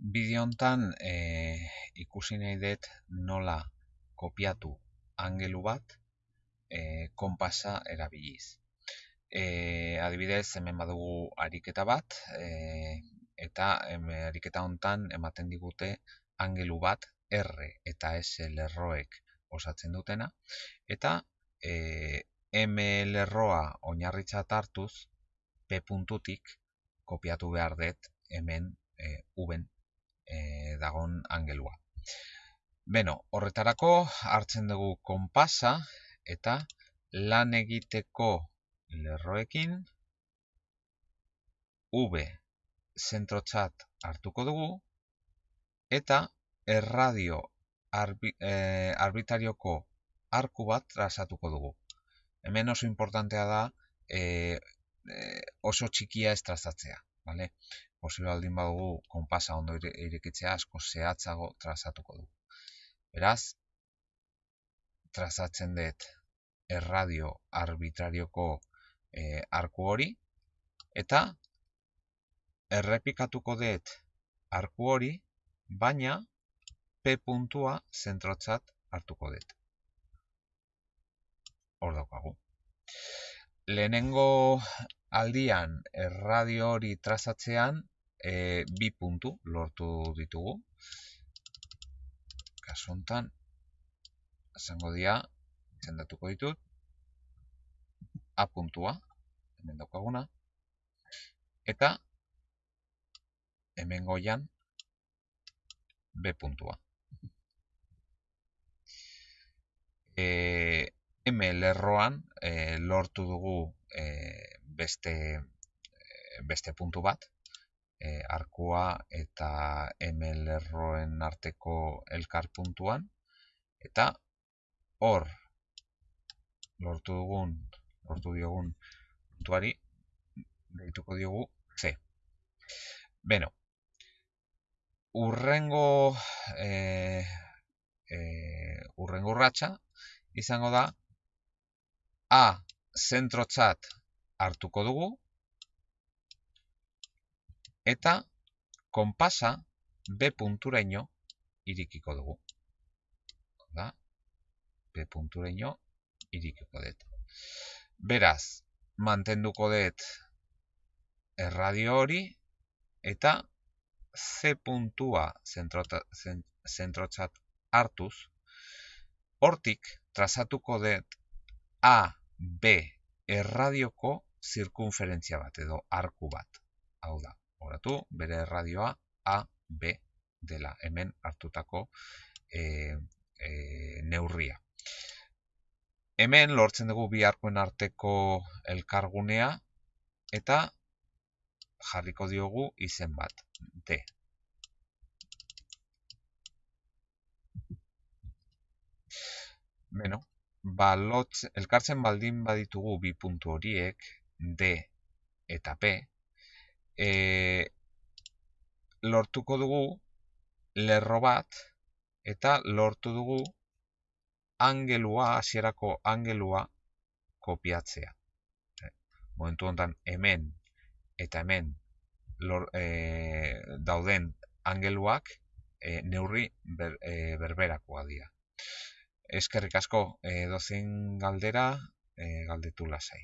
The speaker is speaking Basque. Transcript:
Bideo hontan e, ikusi nahi dut nola kopiatu angelu bat e, konpasa erabiliz. E, adibidez, hemen badugu ariketa bat, e, eta hemen ariketa hontan ematen digute angelu bat R eta S lerroek osatzen dutena, eta e, M lerroa oinarritzat hartuz P puntutik kopiatu behar dut hemen e, uben e, dagon angelua. Beno, horretarako hartzen dugu konpasa eta lan egiteko lerroekin V zentrotzat hartuko dugu eta erradio arbi, e, arbitarioko arku bat trazatuko dugu. Hemen oso importantea da e, e, oso txikia ez trazatzea. Vale? Posible baldin badugu konpasa ondo irekitzea asko zehatzago trazatuko du. Beraz, trazatzen dut erradio arbitrarioko e, arku hori eta errepikatuko dut arku hori, baina P puntua zentrotzat hartuko dut. Hor daukagu. Lehenengo aldian erradio hori trazatzean e, bi puntu lortu ditugu. Kasu honetan, esango dira, izendatuko ditut, A puntua, hemen daukaguna, eta hemen goian B puntua. E, M lerroan e, lortu dugu e, beste, e, beste puntu bat, e, arkua eta hemen lerroen arteko elkar puntuan eta hor lortu dugun lortu diogun puntuari deituko diogu C. Beno, urrengo e, e, urrengo urratsa izango da A zentrotzat hartuko dugu eta konpasa B punturaino irikiko dugu. Da, B punturaino irikiko dut. Beraz, mantenduko dut erradio hori eta C puntua zentrotzat hartuz, hortik trazatuko dut A, B erradioko zirkunferentzia bat edo arku bat. Hau da, gogoratu, bere radioa A, B dela, hemen hartutako e, e, neurria. Hemen lortzen dugu bi arkoen arteko elkargunea eta jarriko diogu izen bat, D. Beno, ba, elkartzen baldin baditugu bi puntu horiek, D eta P, e, lortuko dugu lerro bat eta lortu dugu angelua, hasierako angelua kopiatzea. Momentu honetan hemen eta hemen lor, e, dauden angeluak e, neurri ber, e, berberakoa dira. Eskerrik asko, e, dozen galdera, e, galdetu lasai.